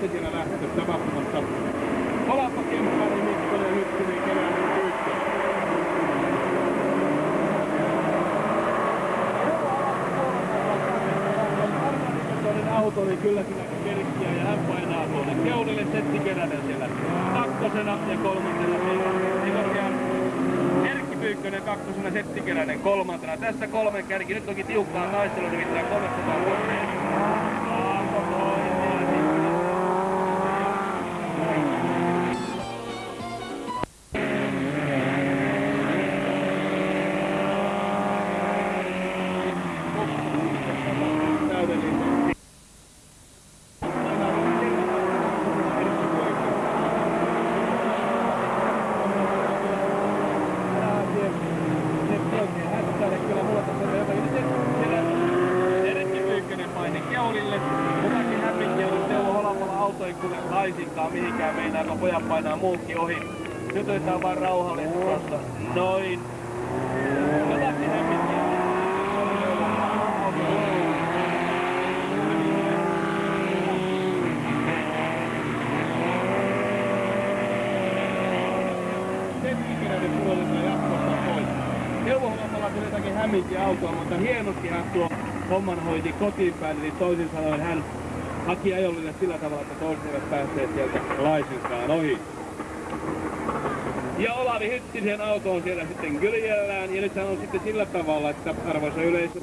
sitten siellä lähtössä tapahtumassa. Olapa Kemppainen, Mikkonen, Hyttinen, Keränen, Pyykkö. Toinen auto oli kyllä kyllä kerkkiä ja hän painaa tuonne keulille Setti Keränen siellä kakkosena ja kolmantena ei korkean Erkki Pyykkönen kakkosena, Setti Keränen kolmantena. Tässä kolmen kärki, nyt onkin tiukkaa taistelua, nimittäin 300 vuotta. Auto ei kuule laisinkaan mihinkään meinaa, kun pojat painaa muutkin ohi. Nyt otetaan vaan rauhallisesti tuosta. Noin. Jotakin pois. Neuvohommalla tuli jotakin hämminkiä autoa, mutta hienosti hän tuo homman hoiti kotiin päin, eli toisin sanoen hän haki ajollinen sillä tavalla, että toiset eivät päässeet sieltä laisinkaan ohi. Ja Olavi Hyttisen auto on siellä sitten kyljellään, ja nyt on sitten sillä tavalla, että arvoisa yleisö,